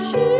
去。